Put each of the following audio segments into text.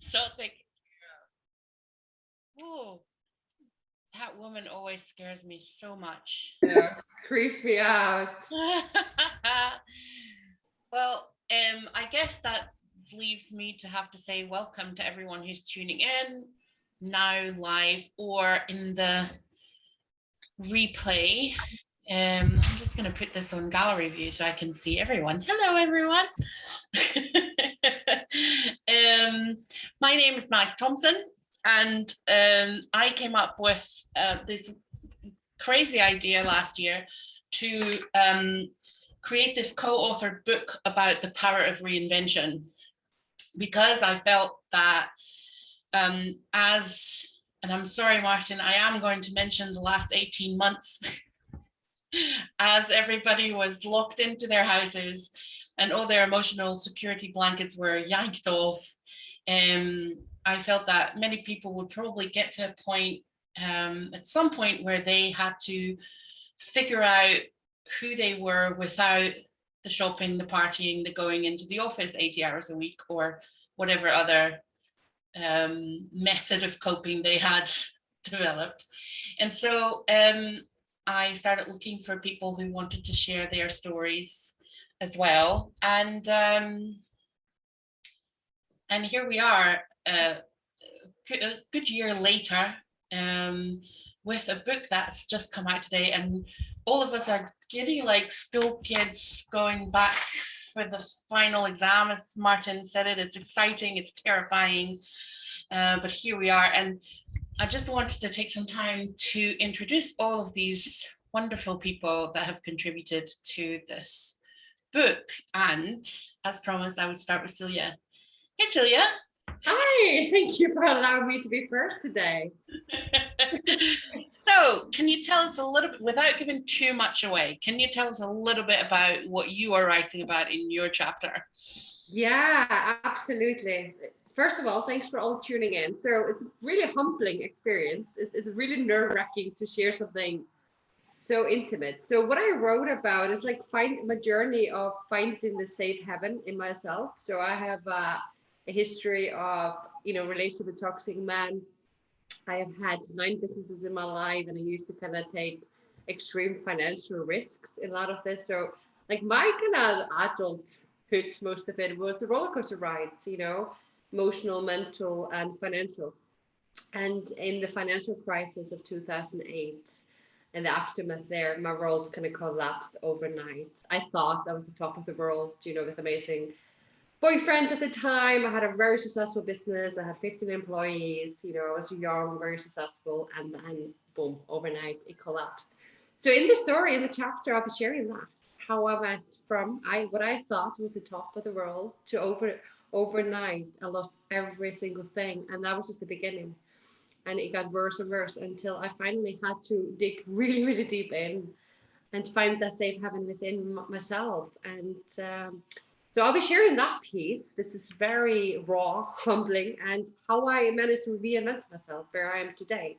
so taken care of. Ooh, that woman always scares me so much. Yeah, creeps me out. well, um, I guess that leaves me to have to say welcome to everyone who's tuning in now live or in the replay. Um, I'm just going to put this on gallery view so I can see everyone. Hello, everyone. um, my name is Max Thompson, and um, I came up with uh, this crazy idea last year to um, create this co-authored book about the power of reinvention. Because I felt that um, as, and I'm sorry, Martin, I am going to mention the last 18 months as everybody was locked into their houses and all their emotional security blankets were yanked off. Um, I felt that many people would probably get to a point um, at some point where they had to figure out who they were without the shopping, the partying, the going into the office 80 hours a week or whatever other um, method of coping they had developed. And so um, I started looking for people who wanted to share their stories as well. And um, and here we are, uh, a good year later, um, with a book that's just come out today, and all of us are giddy like school kids going back for the final exam, as Martin said it, it's exciting, it's terrifying, uh, but here we are. And I just wanted to take some time to introduce all of these wonderful people that have contributed to this book. And as promised, I would start with Celia. Hey, Celia. Hi, thank you for allowing me to be first today. so can you tell us a little bit, without giving too much away, can you tell us a little bit about what you are writing about in your chapter? Yeah, absolutely. First of all, thanks for all tuning in. So it's a really humbling experience. It's, it's really nerve wracking to share something so intimate. So what I wrote about is like find my journey of finding the safe haven in myself. So I have uh, a history of, you know, relationship with toxic men. I have had nine businesses in my life and I used to kind of take extreme financial risks in a lot of this. So like my kind of adulthood, most of it was a roller coaster ride, you know, emotional, mental and financial. And in the financial crisis of 2008, and the aftermath there, my world kind of collapsed overnight. I thought I was the top of the world, you know, with amazing boyfriend at the time. I had a very successful business. I had 15 employees. You know, I was young, very successful, and then boom, overnight it collapsed. So in the story, in the chapter, I'll be sharing that how I went from I what I thought was the top of the world to over overnight I lost every single thing, and that was just the beginning. And it got worse and worse until I finally had to dig really, really deep in and find that safe haven within myself. And um, so I'll be sharing that piece. This is very raw, humbling, and how I managed to reinvent myself where I am today,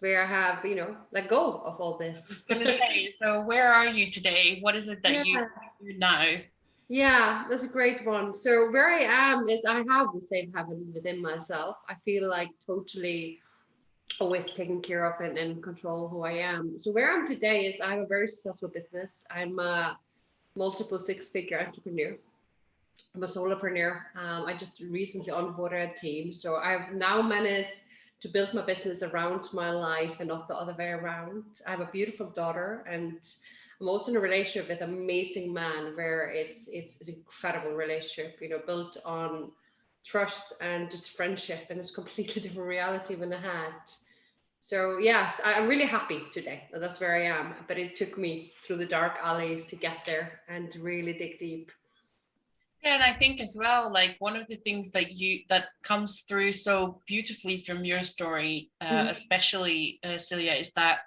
where I have, you know, let go of all this. say, so where are you today? What is it that yeah. you know? Yeah, that's a great one. So where I am is I have the same haven within myself. I feel like totally always taken care of and, and control who I am. So where I'm today is I have a very successful business. I'm a multiple six-figure entrepreneur. I'm a solopreneur. Um, I just recently onboarded a team. So I've now managed to build my business around my life and not the other way around. I have a beautiful daughter and I'm also in a relationship with an amazing man where it's, it's, it's an incredible relationship, you know, built on trust and just friendship and it's completely different reality than I had. So yes, I'm really happy today. That's where I am. But it took me through the dark alleys to get there and really dig deep. Yeah, and I think as well, like one of the things that you that comes through so beautifully from your story, uh, mm -hmm. especially uh, Celia, is that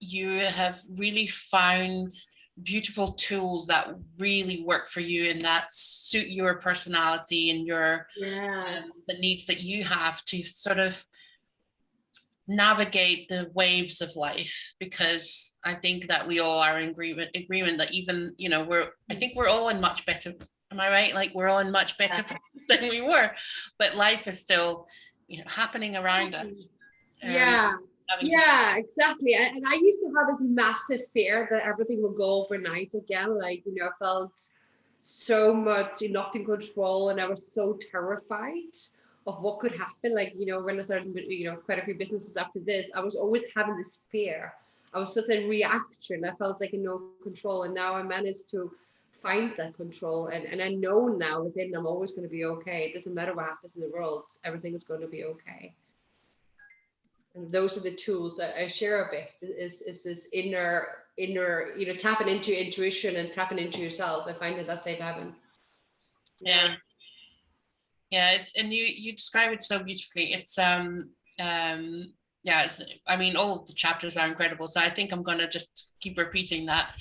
you have really found beautiful tools that really work for you and that suit your personality and your yeah. um, the needs that you have to sort of navigate the waves of life because I think that we all are in agreement agreement that even you know we're I think we're all in much better Am I right? Like we're all in much better places than we were, but life is still, you know, happening around us. um, yeah. Yeah, exactly. And, I used to have this massive fear that everything will go overnight again. Like, you know, I felt so much not in control and I was so terrified of what could happen. Like, you know, when I started, you know, quite a few businesses after this, I was always having this fear. I was just in reaction. I felt like in no control. And now I managed to find that control. And, and I know now within I'm always going to be okay. It doesn't matter what happens in the world, everything is going to be okay those are the tools I, I share a bit is is this inner inner you know tapping into intuition and tapping into yourself i find that that's safe haven Yeah. Yeah, it's and you you describe it so beautifully. It's um um yeah, it's, I mean all the chapters are incredible. So I think I'm gonna just keep repeating that.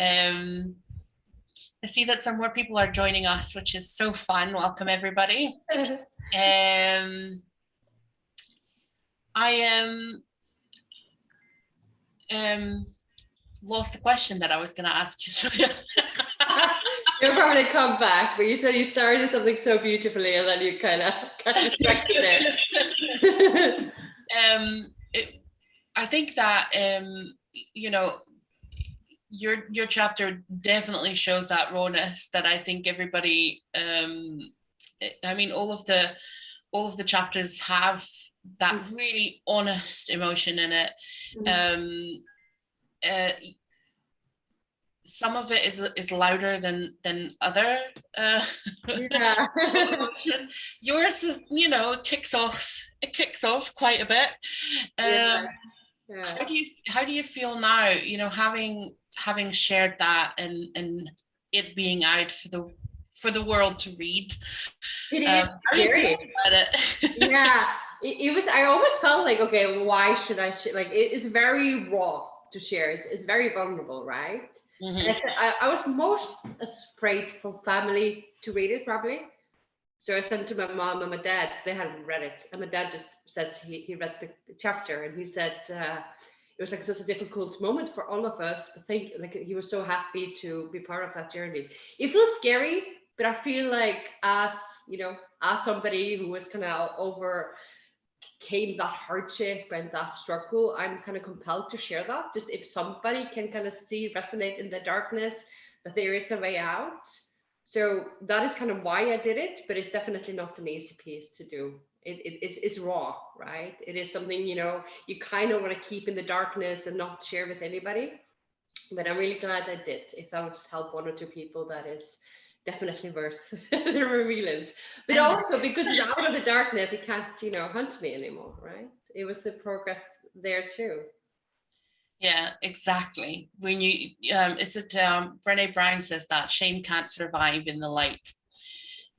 Um I see that some more people are joining us, which is so fun. Welcome everybody. Um I am um lost the question that I was gonna ask you. So you'll probably come back but you said you started something so beautifully and then you kind of got distracted there um it, i think that um you know your your chapter definitely shows that rawness that i think everybody um I mean all of the all of the chapters have that Mhm. really honest emotion in it um uh, some of it is is louder than than other uh yeah emotion. Yours is, you know, it kicks off. It kicks off quite a bit. Um, yeah How do you how do you feel now? You know, having having shared that and and it being out for the for the world to read. it is Um, how do you scary feel about it? yeah it, it was i always felt like okay why should i share like it, it's very raw to share. It's, it's very vulnerable right? Mhm. And I, said, I, I was most afraid for family to read it probably. So i sent it to my mom and my dad. They hadn't read it. And my dad just said he, he read the, the chapter and he said uh, it was like such a difficult moment for all of us. I think like he was so happy to be part of that journey. It feels scary but i feel like as you know as somebody who was kind of over came that hardship and that struggle i'm kind of compelled to share that. Just if somebody can kind of see resonate in the darkness that there is a way out. So that is kind of why i did it but it's definitely not an easy piece to do. It, it it's, it's raw right? It is something you know you kind of want to keep in the darkness and not share with anybody. But i'm really glad i did. If that would just help one or two people that is definitely worth the revealings but also because it's out of the darkness it can't you know hunt me anymore right it was the progress there too Yeah, exactly. When you um is it um Brene Brown says that shame can't survive in the light.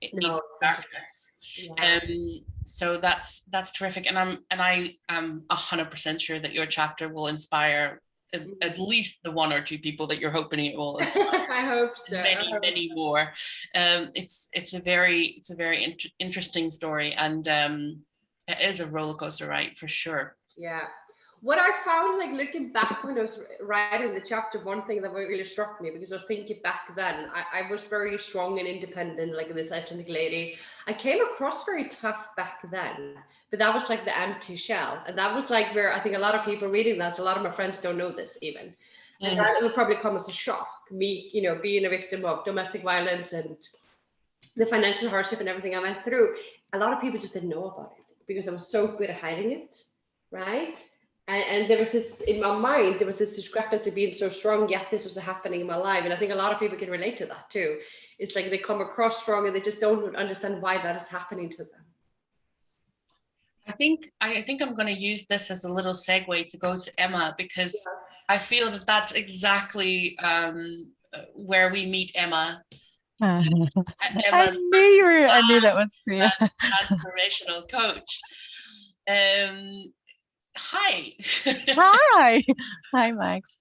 It needs No. darkness. yeah. Um, so that's that's terrific, and I'm and I am a hundred percent sure that your chapter will inspire at, Mm-hmm. at least the one or two people that you're hoping it will. i hope so many hope many more. Um, it's it's a very it's a very int- interesting story, and um, it is a roller coaster ride for sure. Yeah. What I found, like looking back when I was writing the chapter, one thing that really struck me because I was thinking back then, I, I was very strong and independent, like this Icelandic lady. I came across very tough back then, but that was like the empty shell. And that was like where I think a lot of people reading that, a lot of my friends don't know this even. And Mhm. that will probably come as a shock. Me, you know, being a victim of domestic violence and the financial hardship and everything I went through, a lot of people just didn't know about it because I was so good at hiding it, right? And, and there was this in my mind, there was this discrepancy being so strong, yet this was happening in my life. And I think a lot of people can relate to that too. It's like they come across strong and they just don't understand why that is happening to them. I think I think I'm going to use this as a little segue to go to Emma because I feel that that's exactly um, where we meet Emma. I knew you were. I knew that was yeah. transformational coach. Um, hi. Hi, hi, Max.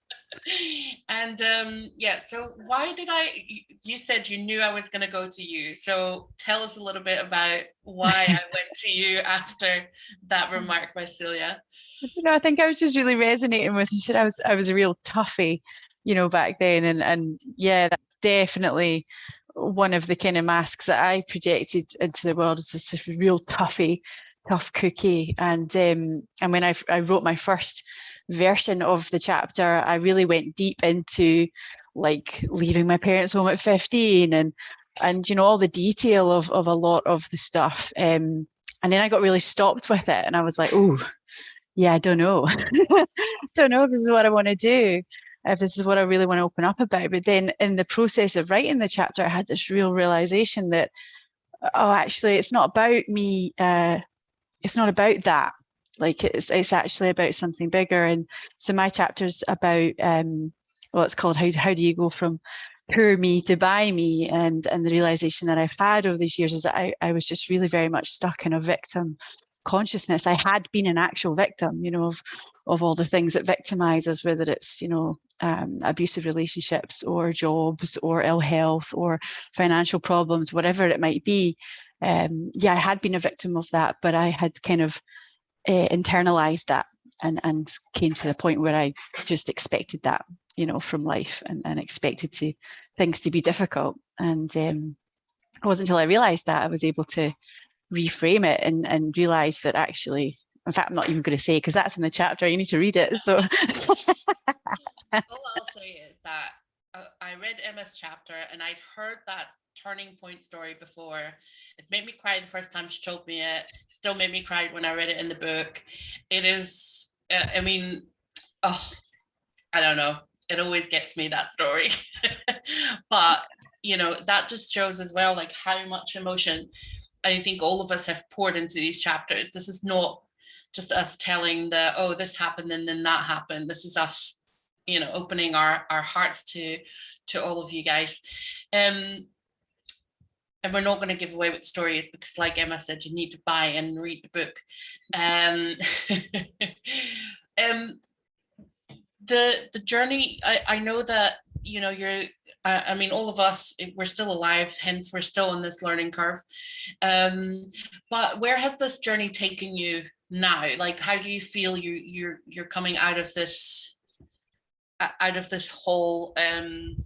and um, yeah, so why did I? you- said you knew I was going to go to you. So tell us a little bit about why I went to you after that remark by Celia. You know, I think I was just really resonating with. You said I was. I was a real toughie, you know, back then, and and yeah, that's definitely one of the kind of masks that I projected into the world as this real toughy, tough cookie. And um, and when I, I wrote my first version of the chapter, I really went deep into like leaving my parents home at 15 and and you know all the detail of of a lot of the stuff. Um, and then I got really stopped with it and I was like, oh, yeah, I don't know. don't know if this is what I want to do, if this is what I really want to open up about. But then in the process of writing the chapter, I had this real realization that, oh, actually, it's not about me. Uh, it's not about that. Like it's it's actually about something bigger. And so my chapter's about um, well, it's called how how do you go from poor me to buy me and and the realization that I've had over these years is that I, I was just really very much stuck in a victim consciousness. I had been an actual victim, you know, of of all the things that victimize us, whether it's, you know, um, abusive relationships or jobs or ill health or financial problems, whatever it might be. Um, yeah, I had been a victim of that, but I had kind of uh, internalized that and, and came to the point where I just expected that, you know, from life and, and expected to things to be difficult. And um, it wasn't until I realized that I was able to reframe it and, and realize that actually, in fact, I'm not even going to say because that's in the chapter, you need to read it. So All I'll say is that uh, I read Emma's chapter and I'd heard that turning point story before. It made me cry the first time she told me it. Still made me cry when I read it in the book. It is, uh, I mean, oh, I don't know. It always gets me that story. but, you know, that just shows as well, like how much emotion I think all of us have poured into these chapters. This is not just us telling the, oh, this happened and then that happened. This is us, you know, opening our, our hearts to, to all of you guys. Um, and we're not going to give away what the story is because like Emma said, you need to buy and read the book. Um, um, the, the journey, I, I know that, you know, you're I, mean, all of us, eh, we're still alive, hence we're still on this learning curve. Um, but where has this journey taken you now? Like, how do you feel you you're you're coming out of this out of this whole um,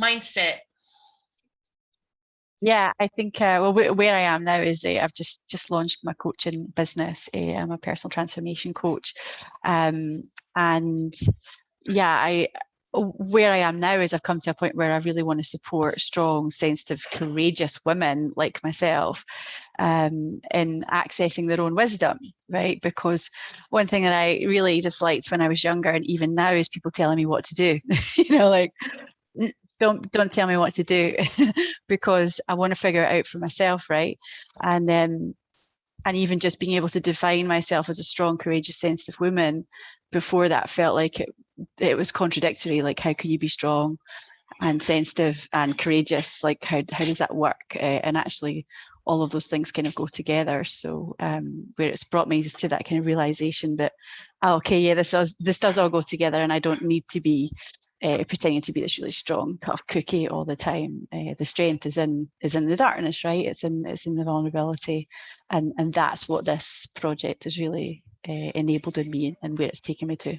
mindset? Yeah, I think uh, well, where I am now is uh, I've just just launched my coaching business. Uh, I'm a personal transformation coach, um, and yeah, I where I am now is I've come to a point where I really want to support strong, sensitive, courageous women like myself um, in accessing their own wisdom, right? Because one thing that I really disliked when I was younger and even now is people telling me what to do, you know, like, don't don't tell me what to do because I want to figure it out for myself, right? And um, and even just being able to define myself as a strong, courageous, sensitive woman before that felt like it, it was contradictory. Like, how can you be strong and sensitive and courageous? Like, how, how does that work? Uh, and actually, all of those things kind of go together. So um, where it's brought me is to that kind of realization that, oh, okay, yeah, this does, this does all go together and I don't need to be uh, pretending to be this really strong tough cookie all the time. Uh, the strength is in is in the darkness, right? It's in it's in the vulnerability, and and that's what this project has really uh, enabled in me and where it's taken me to.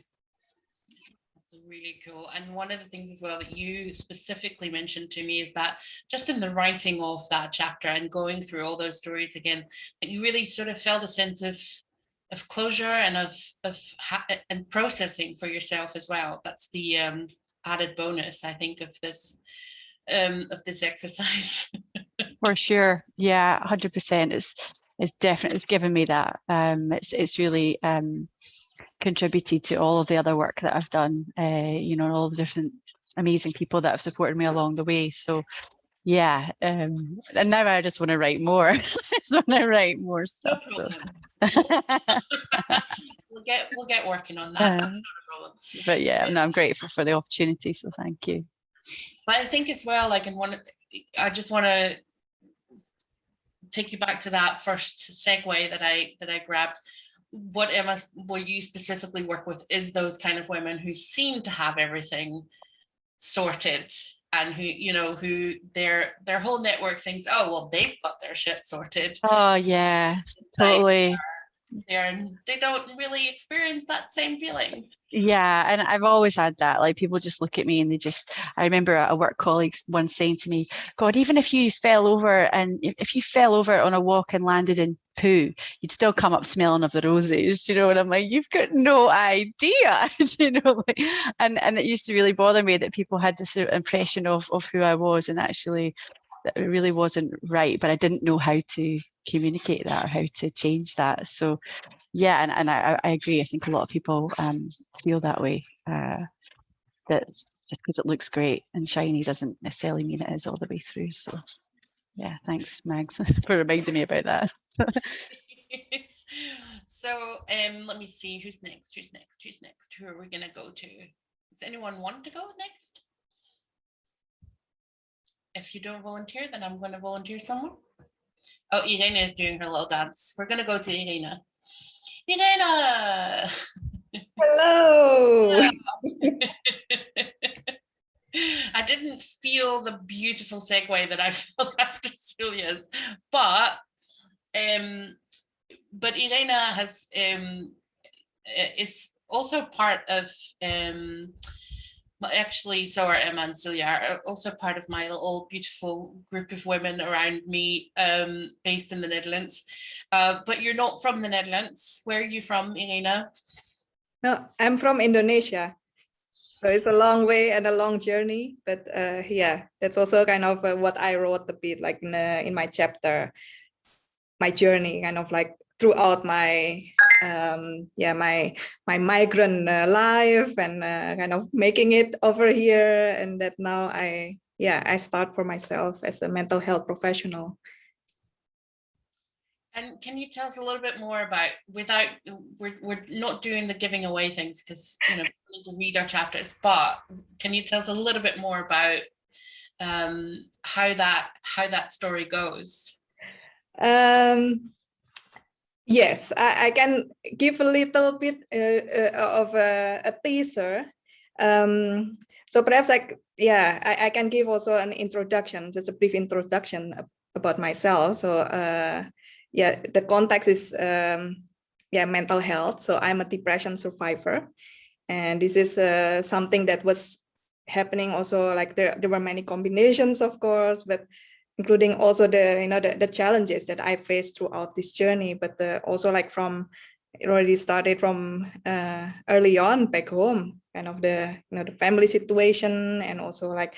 Really cool. And one of the things as well that you specifically mentioned to me is that just in the writing of that chapter and going through all those stories again, that you really sort of felt a sense of of closure and of of and processing for yourself as well. That's the um, added bonus, I think, of this um, of this exercise. For sure, yeah, hundred percent. It's it's definitely it's given me that. Um, it's it's really um, contributed to all of the other work that I've done. Uh, you know, all the different amazing people that have supported me along the way. So yeah, um, and now I just want to write more. I just want to write more stuff. No so. we'll get we'll get working on that. Uh, but yeah, no, I'm grateful for the opportunity. So thank you. But I think as well, like in one, I just want to take you back to that first segue that I that I grabbed. What Emma, what you specifically work with is those kind of women who seem to have everything sorted and who you know who their their whole network thinks oh well they've got their shit sorted. Oh yeah totally uh, there and they don't really experience that same feeling. Yeah, and I've always had that. Like people just look at me and they just. I remember a work colleague once saying to me, "God, even if you fell over and if you fell over on a walk and landed in poo, you'd still come up smelling of the roses." You know, and I'm like, "You've got no idea," you know. Like, and and it used to really bother me that people had this impression of of who I was, and actually, that it really wasn't right. But I didn't know how to communicate that or how to change that. So yeah, and, and I, I agree. I think a lot of people um, feel that way. Uh, that just because it looks great and shiny doesn't necessarily mean it is all the way through. So yeah, thanks Mags for reminding me about that. so um, let me see who's next, who's next, who's next, who are we gonna go to? Does anyone want to go next? If you don't volunteer, then I'm gonna volunteer someone. Oh, Irena is doing her little dance. We're gonna go to Irena. Irena! Hello. I didn't feel the beautiful segue that I felt after Celia's, but um, but Irena has um, is also part of um, actually so are Emma and Celia are also part of my little beautiful group of women around me um, based in the Netherlands. Uh, but you're not from the Netherlands. Where are you from, Irena? No, I'm from Indonesia. So it's a long way and a long journey, but uh, yeah, that's also kind of uh, what I wrote a bit like in, uh, in my chapter, my journey kind of like throughout my um, yeah my my migrant uh, life and uh, kind of making it over here and that now I yeah I start for myself as a mental health professional. And can you tell us a little bit more about, without, we're, we're not doing the giving away things because, you know, we need to read our chapters, but can you tell us a little bit more about um, how that, how that story goes? Um, yes, I, I can give a little bit uh, uh, of a, a teaser. Um, so perhaps like, yeah, I, I can give also an introduction, just a brief introduction about myself. So uh, yeah, the context is um, yeah mental health. So I'm a depression survivor, and this is uh, something that was happening also like there there were many combinations of course, but including also the you know the, the challenges that I faced throughout this journey, but uh, also like from it already started from uh, early on back home, kind of the you know the family situation and also like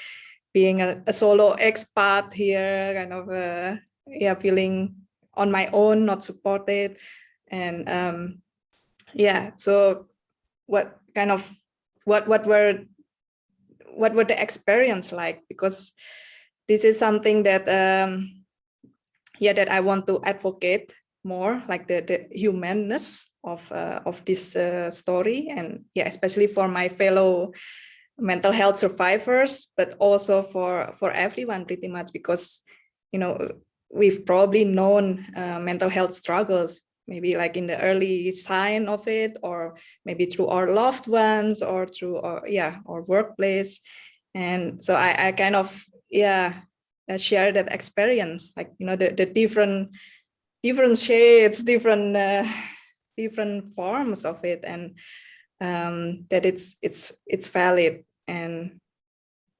being a, a solo expat here, kind of uh, yeah feeling on my own, not supported. And um, yeah, so what kind of, what, what were, what were the experience like? Because this is something that, um, yeah, that I want to advocate more like the, the humanness of, uh, of this uh, story. And yeah, especially for my fellow mental health survivors, but also for, for everyone pretty much because, you know, we've probably known uh, mental health struggles, maybe like in the early sign of it, or maybe through our loved ones or through our, yeah, our workplace. And so I, I kind of, yeah, share that experience, like, you know, the, the different, different shades, different, uh, different forms of it. And um, that it's, it's, it's valid. And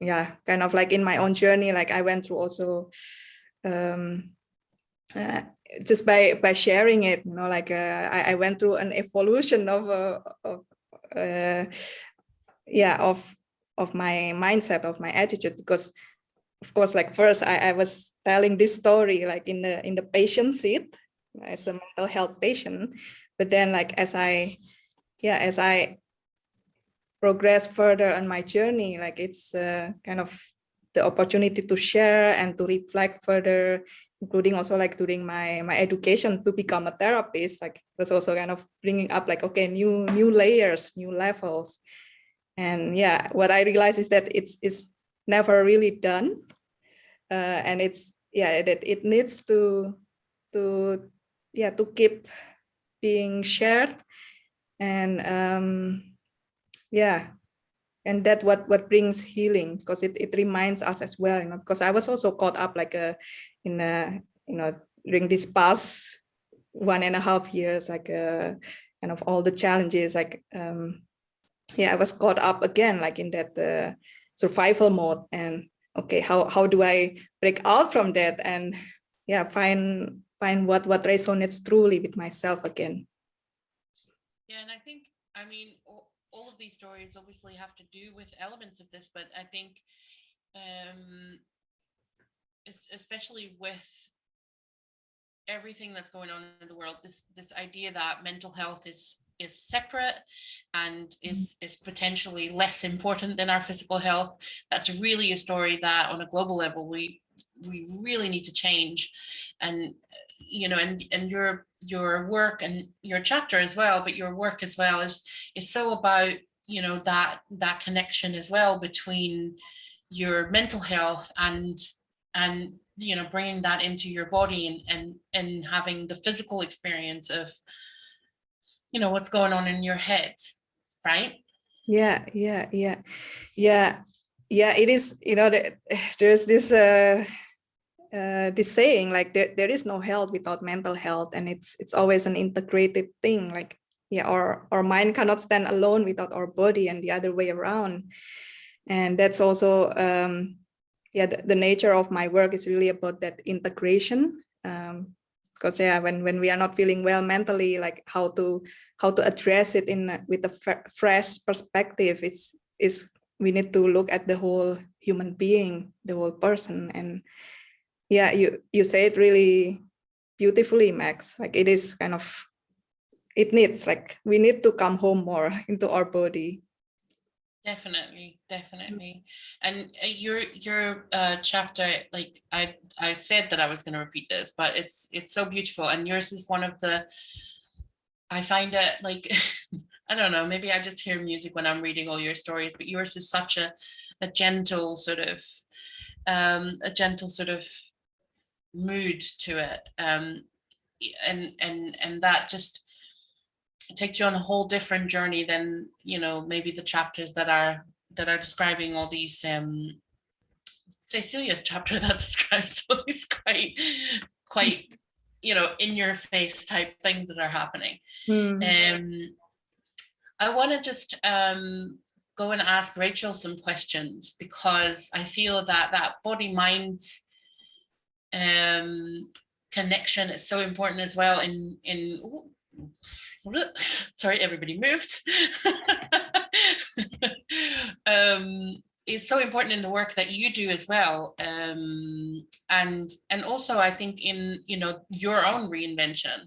yeah, kind of like in my own journey, like I went through also um, uh, just by by sharing it, you know, like uh, I, I went through an evolution of uh, of uh, yeah of of my mindset of my attitude because of course like first I, I was telling this story like in the in the patient seat as a mental health patient but then like as I yeah as I progress further on my journey like it's uh, kind of the opportunity to share and to reflect further, including also like during my my education to become a therapist, like was also kind of bringing up like, okay, new new layers, new levels. And yeah, what I realized is that it's, it's never really done. Uh, and it's, yeah, that it needs to, to, yeah, to keep being shared. And um, yeah, and that's what what brings healing because it, it reminds us as well you know because i was also caught up like a uh, in a you know during this past one and a half years, like uh, kind of all the challenges, like um, yeah, I was caught up again, like in that uh, survival mode, and okay, how how do I break out from that and yeah, find find what what resonates truly with myself again. Yeah, and I think, I mean, all, all of these stories obviously have to do with elements of this, but I think, um, especially with everything that's going on in the world, this this idea that mental health is is separate and mm-hmm. is is potentially less important than our physical health. That's really a story that, on a global level, we we really need to change, and you know, and and your your work and your chapter as well, but your work as well is is so about you know that that connection as well between your mental health and and you know bringing that into your body and and and having the physical experience of you know what's going on in your head right Yeah, yeah, yeah, yeah, yeah. It is, you know, the, there's this uh, uh, this saying like there, there is no health without mental health, and it's it's always an integrated thing. Like yeah, our our mind cannot stand alone without our body, and the other way around. And that's also um, yeah, the, the nature of my work is really about that integration. Um, because yeah, when when we are not feeling well mentally, like how to how to address it in with a fresh perspective is is we need to look at the whole human being, the whole person, and yeah, you you say it really beautifully, Max. Like it is kind of it needs like we need to come home more into our body. Definitely definitely. And uh, your your uh chapter like i i said that i was going to repeat this but it's it's so beautiful and yours is one of the i find it like i don't know maybe i just hear music when i'm reading all your stories but yours is such a a gentle sort of um a gentle sort of mood to it um and and and that just takes you on a whole different journey than you know maybe the chapters that are that are describing all these um Cecilia's chapter that describes all these quite quite you know in your face type things that are happening Hmm. um I want to just um go and ask Rachel some questions because I feel that that body mind um connection is so important as well in in ooh, sorry everybody moved um it's so important in the work that you do as well um and and also i think in you know your own reinvention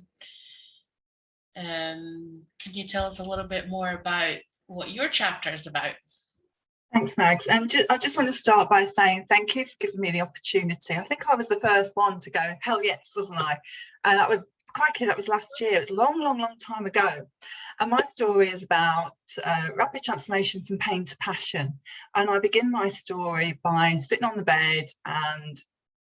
um can you tell us a little bit more about what your chapter is about Thanks, Mags. Ju- I just want to start by saying thank you for giving me the opportunity. I think I was the first one to go, hell yes, wasn't I? And that was, crikey, that was last year. It was a long, long, long time ago. And my story is about uh, rapid transformation from pain to passion. And I begin my story by sitting on the bed and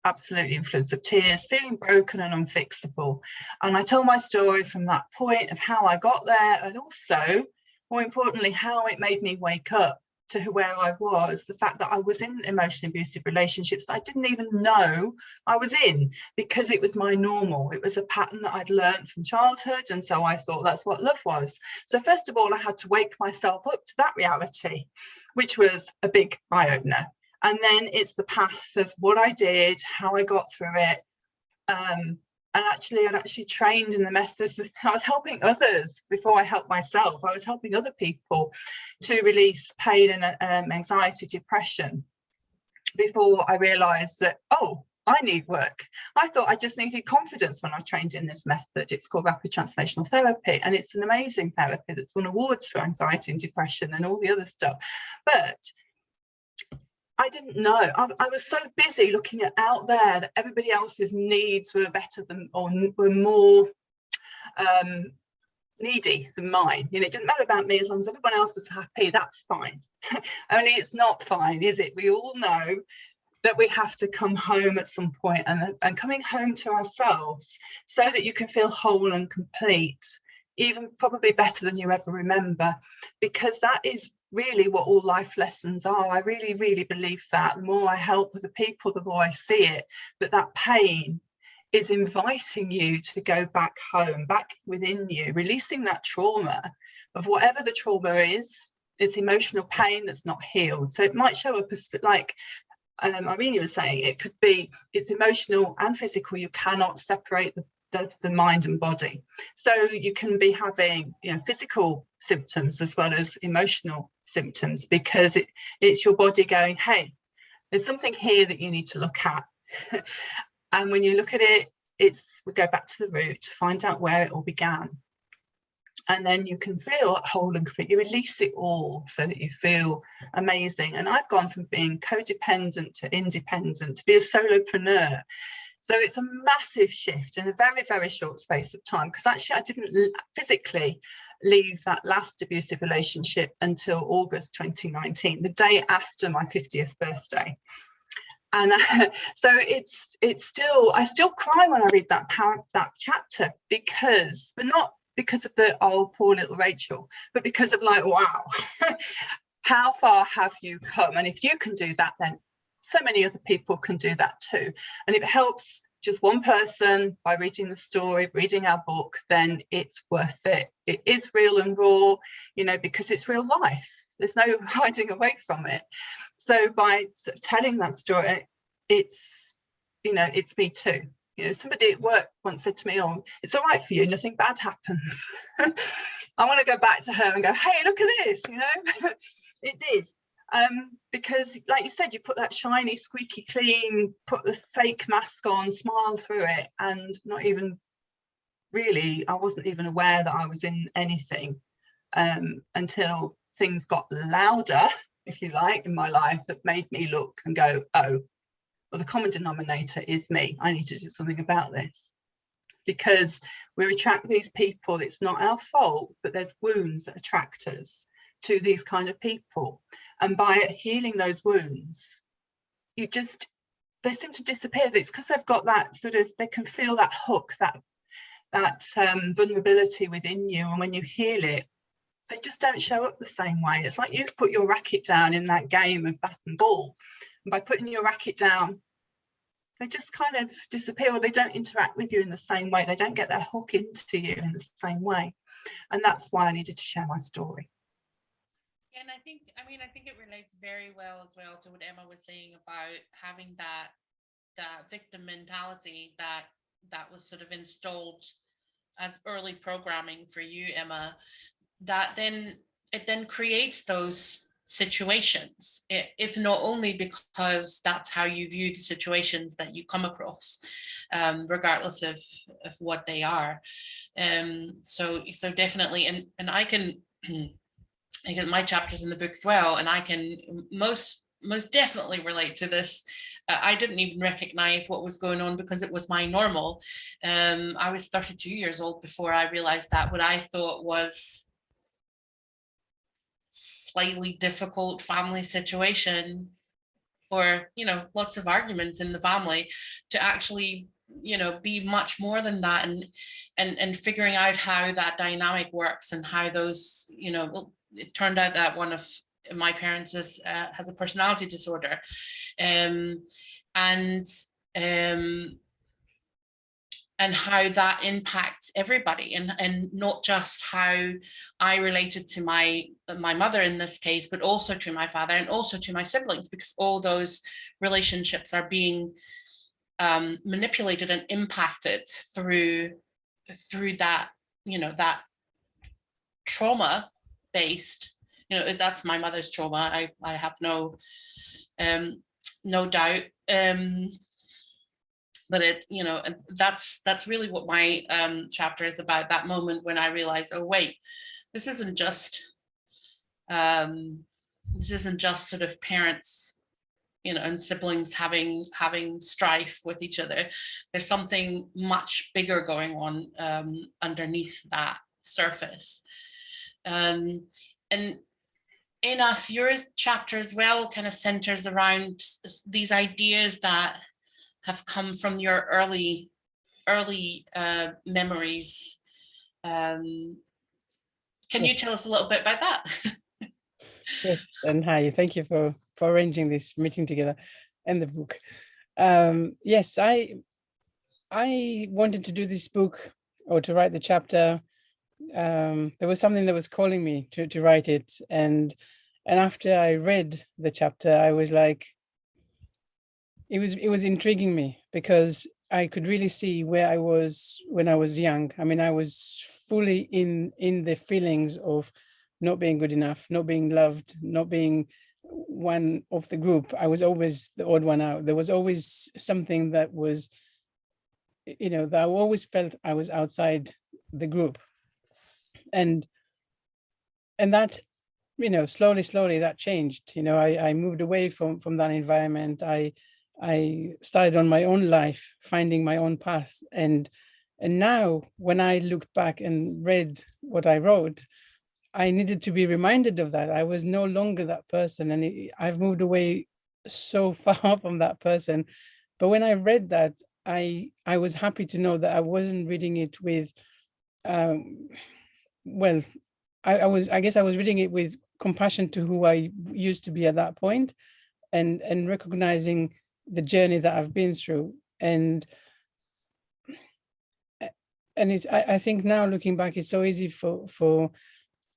absolutely in floods of tears, feeling broken and unfixable. And I tell my story from that point of how I got there and also, more importantly, how it made me wake up to where I was, the fact that I was in emotionally abusive relationships I didn't even know I was in because it was my normal. It was a pattern that I'd learned from childhood. And so I thought that's what love was. So first of all, I had to wake myself up to that reality, which was a big eye opener. And then it's the path of what I did, how I got through it, um, and actually I'd actually trained in the methods I was helping others before I helped myself. I was helping other people to release pain and um, anxiety depression before I realized that oh I need work. I thought I just needed confidence when I trained in this method. It's called rapid transformational therapy and it's an amazing therapy that's won awards for anxiety and depression and all the other stuff. But I didn't know. I, I was so busy looking at out there that everybody else's needs were better than or were more um, needy than mine. You know, it didn't matter about me as long as everyone else was happy. That's fine. Only it's not fine, is it? We all know that we have to come home at some point and, and coming home to ourselves so that you can feel whole and complete even probably better than you ever remember because that is really what all life lessons are i really really believe that the more i help with the people the more i see it that that pain is inviting you to go back home, back within you, releasing that trauma of whatever the trauma is, it's emotional pain that's not healed. So it might show up as like um, Irene was saying, it could be, it's emotional and physical. You cannot separate the, the, the mind and body. So you can be having, you know, physical symptoms as well as emotional symptoms because it, it's your body going, hey, there's something here that you need to look at. and when you look at it, it's we go back to the root to find out where it all began. And then you can feel whole and complete. You release it all so that you feel amazing. And I've gone from being codependent to independent to be a solopreneur. So it's a massive shift in a very, very short space of time because actually I didn't physically leave that last abusive relationship until August 2019, the day after my 50th birthday. And uh, so it's it's still I still cry when I read that that chapter because but not because of the oh poor little Rachel but because of like wow how far have you come? And if you can do that then so many other people can do that too. And if it helps just one person by reading the story reading our book then it's worth it. It is real and raw you know because it's real life. There's no hiding away from it. So by sort of telling that story it's you know it's me too. You know somebody at work once said to me oh it's all right for you nothing bad happens. I want to go back to her and go hey look at this you know? It did um because like you said you put that shiny squeaky clean put the fake mask on smile through it and not even really i wasn't even aware that i was in anything um until things got louder if you like in my life that made me look and go oh well the common denominator is me. I need to do something about this. Because we attract these people it's not our fault but there's wounds that attract us to these kind of people and by healing those wounds you just they seem to disappear. It's because they've got that sort of they can feel that hook that that um, vulnerability within you. And when you heal it they just don't show up the same way. It's like you've put your racket down in that game of bat and ball. And by putting your racket down they just kind of disappear or they don't interact with you in the same way. They don't get their hook into you in the same way. And that's why I needed to share my story and I think, I mean, I think it relates very well as well to what Emma was saying about having that that victim mentality that that was sort of installed as early programming for you, Emma, that then it then creates those situations, if not only because that's how you view the situations that you come across, um, regardless of, of what they are. Um, so, so definitely, and, and I can, Get my chapters in the book as well, and I can most most definitely relate to this. Uh, I didn't even recognize what was going on because it was my normal. Um, I was 32 years old before I realized that what I thought was slightly difficult family situation or, you know, lots of arguments in the family to actually you know be much more than that and and and figuring out how that dynamic works and how those you know it turned out that one of my parents uh, has a personality disorder. Um, and um, and how that impacts everybody and, and not just how I related to my my mother in this case, but also to my father and also to my siblings, because all those relationships are being um, manipulated and impacted through through that, you know, that trauma based you know that's my mother's trauma i i have no um no doubt um but it you know that's that's really what my um chapter is about that moment when i realized oh wait this isn't just um this isn't just sort of parents you know and siblings having having strife with each other. There's something much bigger going on um underneath that surface um, and enough your chapter as well kind of centers around these ideas that have come from your early early uh, memories. Um, can you tell us a little bit about that? Yes and hi thank you for for arranging this meeting together and the book. Um, yes i I wanted to do this book or to write the chapter. Um, there was something that was calling me to, to write it. And, and after I read the chapter, I was like, it was, it was intriguing me because I could really see where I was when I was young. I mean, I was fully in, in the feelings of not being good enough, not being loved, not being one of the group. I was always the odd one out. There was always something that was, you know, that I always felt I was outside the group. And, and that, you know, slowly, slowly that changed. You know, I, I moved away from, from that environment. I, I started on my own life, finding my own path. And, and now when I looked back and read what I wrote, I needed to be reminded of that. I was no longer that person and it, I've moved away so far from that person. But when I read that, I I was happy to know that I wasn't reading it with, um, well, I, I was, I guess I was reading it with compassion to who I used to be at that point and, and recognizing the journey that I've been through. And and it's, I, I think now looking back, it's so easy for, for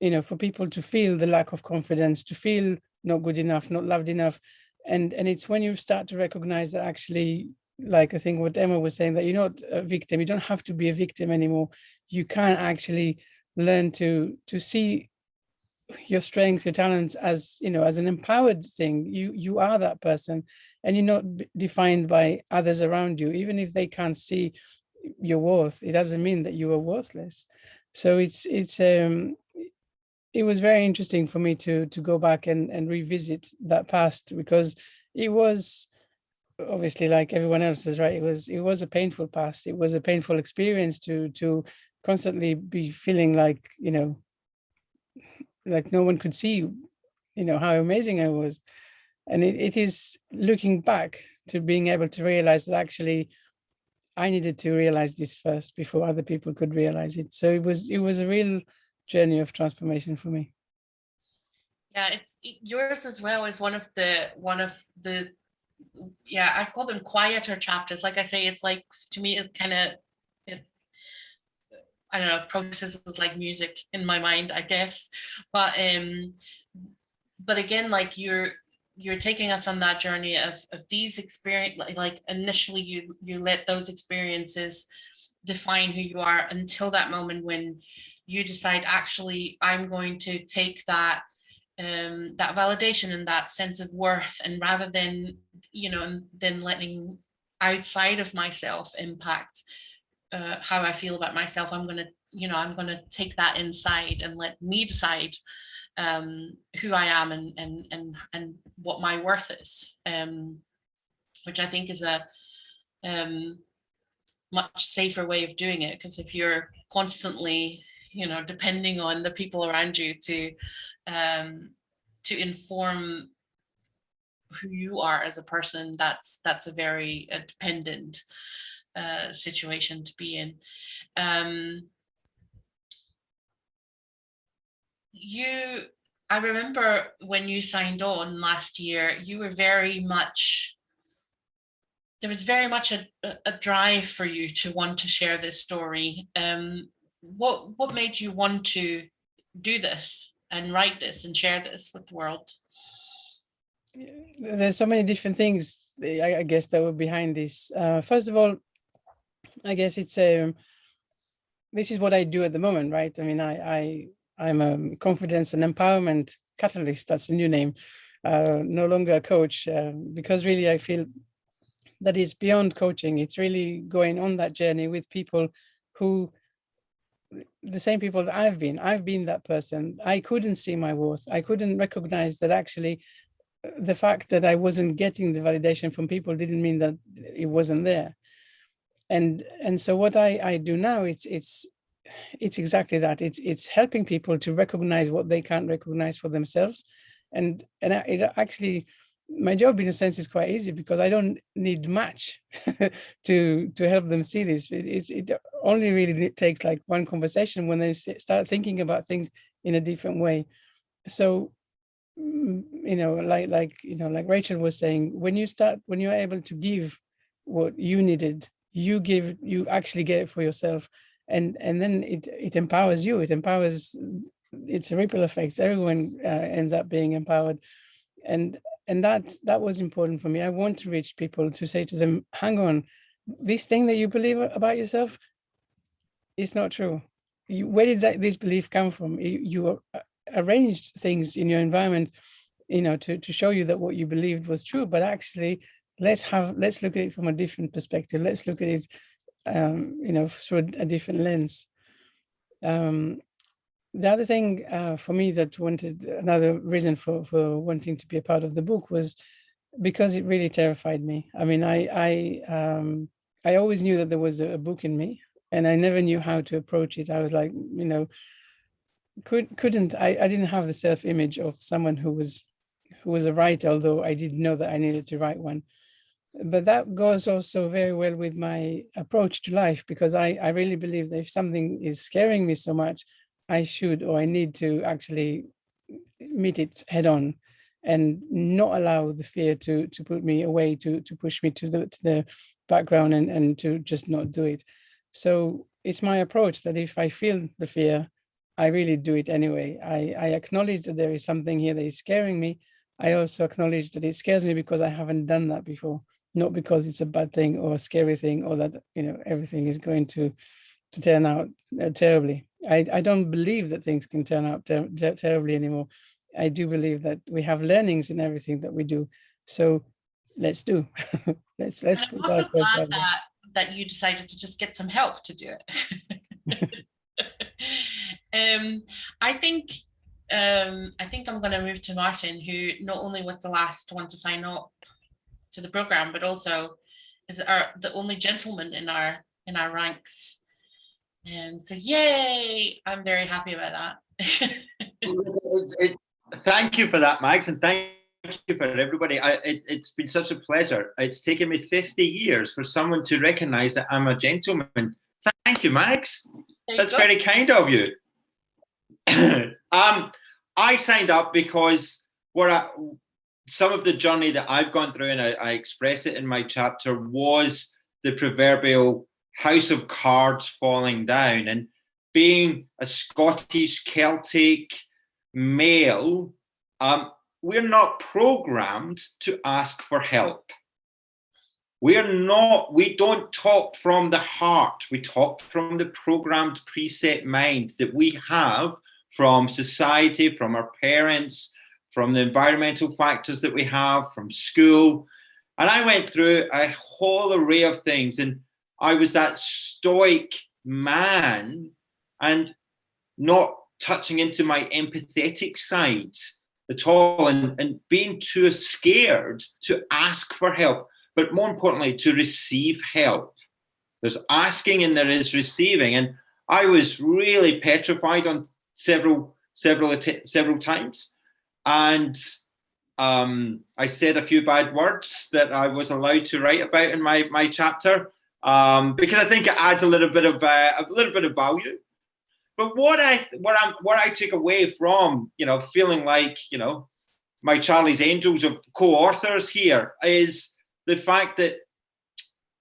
you know, for people to feel the lack of confidence, to feel not good enough, not loved enough. And, and it's when you start to recognize that actually, like I think what Emma was saying, that you're not a victim, you don't have to be a victim anymore. You can actually learn to, to see your strengths, your talents as, you know, as an empowered thing. You, you are that person and you're not defined by others around you, even if they can't see your worth, it doesn't mean that you are worthless. So it's, it's, um, it was very interesting for me to to go back and and revisit that past because it was obviously like everyone else is right it was it was a painful past it was a painful experience to to constantly be feeling like you know like no one could see you know how amazing I was and it, it is looking back to being able to realize that actually I needed to realize this first before other people could realize it so it was it was a real journey of transformation for me. Yeah, it's yours as well is one of the one of the yeah, I call them quieter chapters. Like I say, it's like to me, it's kind of I don't know, processes like music in my mind, I guess. But um, but again, like you're you're taking us on that journey of of these experience, like, like initially you you let those experiences define who you are until that moment when you decide actually I'm going to take that um, that validation and that sense of worth and rather than you know than letting outside of myself impact uh, how I feel about myself I'm gonna you know I'm gonna take that inside and let me decide um, who I am and and and and what my worth is um, which I think is a um, much safer way of doing it because if you're constantly you know, depending on the people around you to um, to inform who you are as a person, that's that's a very uh, dependent uh, situation to be in. Um, you, I remember when you signed on last year, you were very much there was very much a, a drive for you to want to share this story. Um, what what made you want to do this and write this and share this with the world? There's so many different things, I, guess, that were behind this. Uh, first of all, I guess it's a, um, this is what I do at the moment, right? I mean, I, I, I'm a confidence and empowerment catalyst, that's the new name, uh, no longer a coach, uh, because really I feel that it's beyond coaching. It's really going on that journey with people who the same people that I've been. I've been that person. I couldn't see my worth. I couldn't recognize that actually uh, the fact that I wasn't getting the validation from people didn't mean that it wasn't there. And and so what I, I do now, it's it's it's exactly that. It's it's helping people to recognize what they can't recognize for themselves. And and it actually my job in a sense is quite easy because I don't need much to to help them see this. It, it, only really takes like one conversation when they start thinking about things in a different way. So, mm, you know, like like you know, like Rachel was saying, when you start when you're able to give what you needed, you give you actually get it for yourself. And and then it it empowers you. It empowers it's a ripple effect. Everyone uh, ends up being empowered. And and that that was important for me. I want to reach people to say to them hang on this thing that you believe about yourself is not true. You, where did that, this belief come from? You, you arranged things in your environment you know to to show you that what you believed was true but actually let's have let's look at it from a different perspective. Let's look at it um you know through a, different lens. Um the other thing uh, for me that wanted another reason for for wanting to be a part of the book was because it really terrified me. I mean i i um i always knew that there was a, book in me and i never knew how to approach it. I was like you know could couldn't i i didn't have the self-image of someone who was who was a writer although i did know that i needed to write one but that goes also very well with my approach to life because I, I really believe that if something is scaring me so much, I should or I need to actually meet it head on and not allow the fear to to put me away, to to push me to the to the background and, and to just not do it. So it's my approach that if I feel the fear, I really do it anyway. I, I acknowledge that there is something here that is scaring me. I also acknowledge that it scares me because I haven't done that before not because it's a bad thing or a scary thing or that you know everything is going to to turn out uh, terribly. I, I don't believe that things can turn out ter ter terribly anymore. I do believe that we have learnings in everything that we do. So let's do. let's let's. I'm also glad that that you decided to just get some help to do it. um, I think um, I think I'm going to move to Martin, who not only was the last one to sign up to the program, but also is our the only gentleman in our in our ranks. And so yay, I'm very happy about that. thank you for that, Mags, and thank you for everybody. I, it, has been such a pleasure. It's taken me 50 years for someone to recognize that I'm a gentleman. Thank you, Mags. You That's go. very kind of you. um, I signed up because what I, some of the journey that I've gone through, and I, I, express it in my chapter, was the proverbial house of cards falling down. And being a Scottish Celtic male, um, we're not programmed to ask for help. We're not, we don't talk from the heart. We talk from the programmed preset mind that we have from society, from our parents, from the environmental factors that we have, from school. And I went through a whole array of things and I was that stoic man and not touching into my empathetic side at all and, and being too scared to ask for help, but more importantly, to receive help. There's asking and there is receiving. And I was really petrified on several, several, several times and um, I said a few bad words that I was allowed to write about in my my chapter um, because I think it adds a little bit of uh, a little bit of value. But what I what I what I took away from you know feeling like you know my Charlie's Angels of co-authors here is the fact that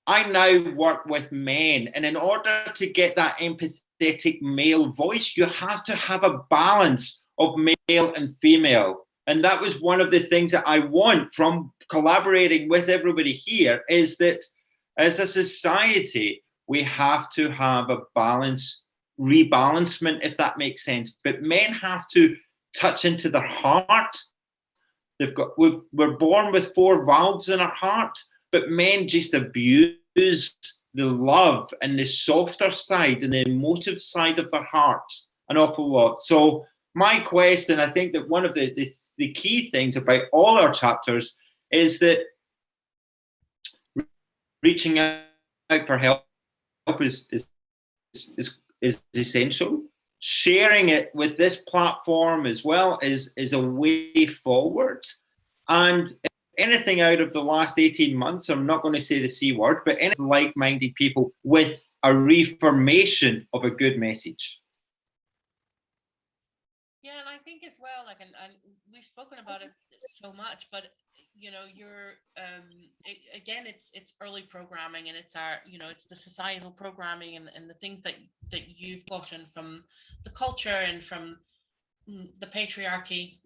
I now work with men, and in order to get that empathetic male voice, you have to have a balance of male and female. And that was one of the things that I want from collaborating with everybody here is that as a society, we have to have a balance, rebalancement, if that makes sense. But men have to touch into their heart. They've got we we're born with four valves in our heart, but men just abuse the love and the softer side and the emotive side of their heart an awful lot. So my question, I think that one of the, the, the key things about all our chapters is that reaching out for help is, is, is, is essential. Sharing it with this platform as well is, is a way forward. And anything out of the last 18 months, I'm not going to say the C word, but any like-minded people with a reformation of a good message. Yeah, and I think as well, like, and, and we've spoken about it so much, but you know, you're um a- again, it's it's early programming and it's our, you know, it's the societal programming and, and the things that that you've gotten from the culture and from the patriarchy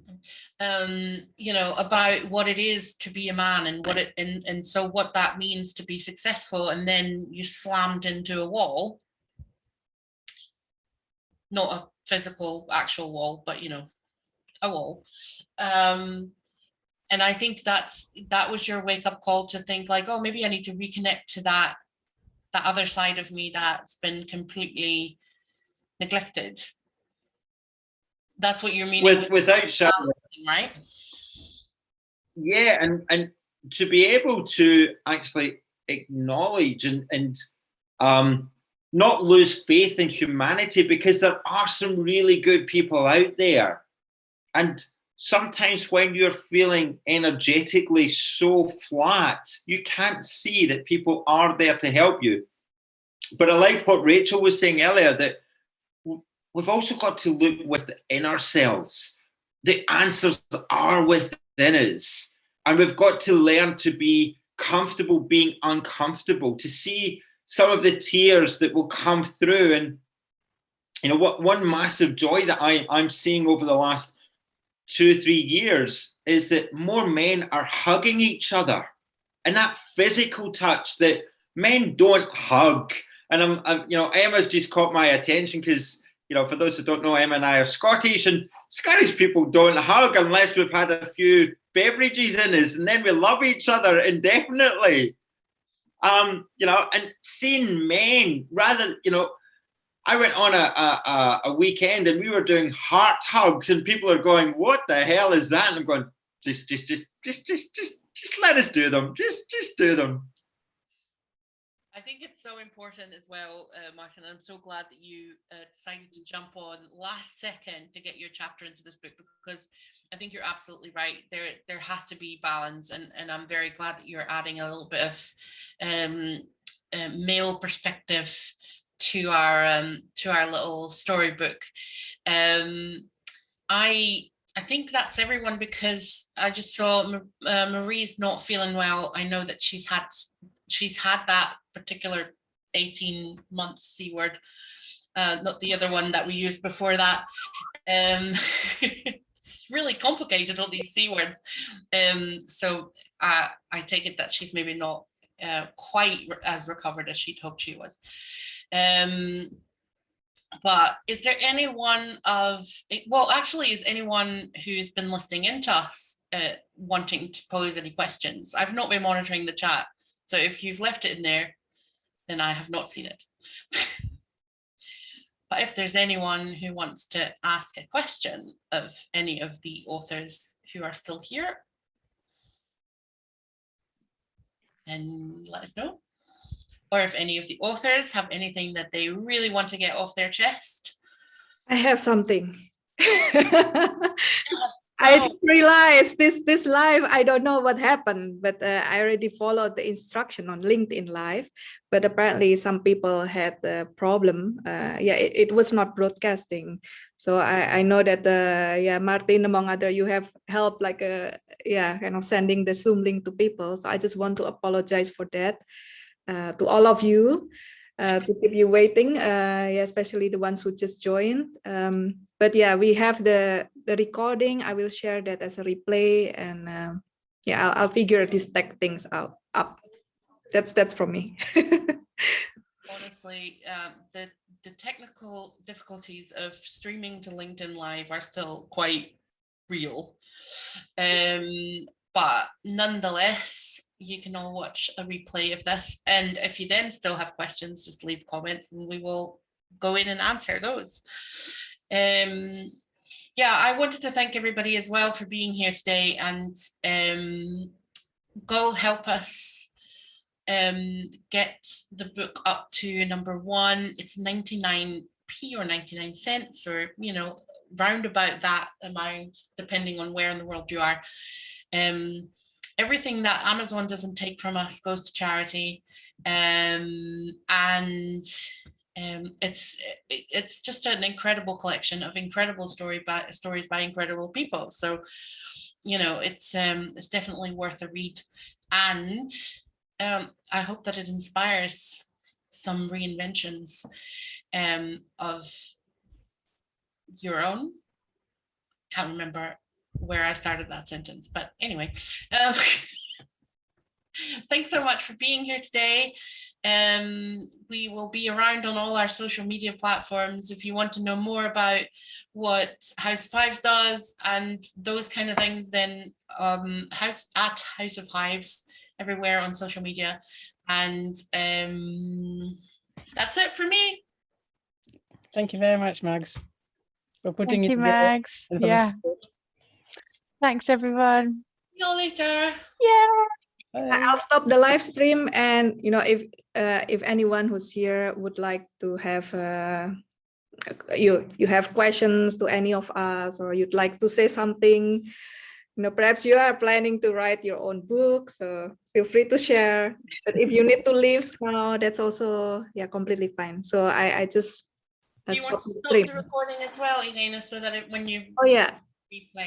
um you know about what it is to be a man and what it and and so what that means to be successful and then you slammed into a wall not a physical actual wall but you know a wall. Um and i think that's that was your wake-up call to think like oh maybe i need to reconnect to that that other side of me that's been completely neglected. That's what you're meaning With, with without balancing, right? Yeah and and to be able to actually acknowledge and and um not lose faith in humanity because there are some really good people out there. And sometimes when you're feeling energetically so flat you can't see that people are there to help you. But i like what rachel was saying earlier that we've also got to look within ourselves. The answers are within us. And we've got to learn to be comfortable being uncomfortable to see some of the tears that will come through. And you know what one massive joy that I, i'm seeing over the last two three years is that more men are hugging each other and that physical touch that men don't hug. And i'm, I'm you know emma's just caught my attention because you know for those who don't know emma and i are scottish and scottish people don't hug unless we've had a few beverages in us and then we love each other indefinitely um you know and seeing men rather you know i went on a, a a- weekend and we were doing heart hugs and people are going what the hell is that and i'm going just just just just just just just let us do them just just do them I think it's so important as well, uh, Martin. I'm so glad that you uh, decided to jump on last second to get your chapter into this book because I think you're absolutely right. There, there has to be balance, and and I'm very glad that you're adding a little bit of um, uh, male perspective to our um, to our little storybook. Um, I I think that's everyone because I just saw uh, Marie's not feeling well. I know that she's had she's had that particular 18 months C word, uh, not the other one that we used before that. Um, it's really complicated, all these C words. Um, so uh, I take it that she's maybe not uh, quite as recovered as she'd hoped she was. Um, but is there anyone of, eh, well, actually, is anyone who's been listening in to us uh, wanting to pose any questions? I've not been monitoring the chat. So if you've left it in there, then I have not seen it. But if there's anyone who wants to ask a question of any of the authors who are still here, then let us know. Or if any of the authors have anything that they really want to get off their chest. I have something. Yes, I realized this this live. I don't know what happened, but uh, I already followed the instruction on LinkedIn Live. But apparently, some people had the problem. Uh, yeah, it, it was not broadcasting. So I I know that uh, yeah, Martin among other, you have helped like uh, yeah, kind of sending the Zoom link to people. So I just want to apologize for that uh, to all of you. Uh, to keep you waiting, uh, yeah, especially the ones who just joined. Um, but yeah, we have the the recording. I will share that as a replay, and um, yeah, I'll, I'll figure these tech things out. Up. That's that's from me. honestly, um, the the technical difficulties of streaming to LinkedIn Live are still quite real. Um, but nonetheless, you can all watch a replay of this. And if you then still have questions, just leave comments and we will go in and answer those. Um, yeah, I wanted to thank everybody as well for being here today and um, go help us um, get the book up to number one. It's 99p or 99 cents or, you know, round about that amount, depending on where in the world you are. Um, everything that Amazon doesn't take from us goes to charity. Um, and um, it's it's just an incredible collection of incredible story by stories by incredible people. So, you know, it's um, it's definitely worth a read, and um, I hope that it inspires some reinventions um, of your own. Can't remember where I started that sentence, but anyway. Um, thanks so much for being here today. Um, we will be around on all our social media platforms. If you want to know more about what House of Hives does and those kind of things, then um, house at House of Hives everywhere on social media. And um, that's it for me. Thank you very much, Mags, for putting Thank it you, together. Mags. and for the Yeah, thanks everyone. See you later. Yeah. Bye. I- I'll stop the live stream and, you know, if, uh, if anyone who's here would like to have, uh, you, you have questions to any of us, or you'd like to say something, you know, perhaps you are planning to write your own book, so feel free to share. But if you need to leave now, that's also, yeah, completely fine. So I, I just uh, Do you want stop to the stop stream. the recording as well, Elena, so that it, when you Oh, yeah. replay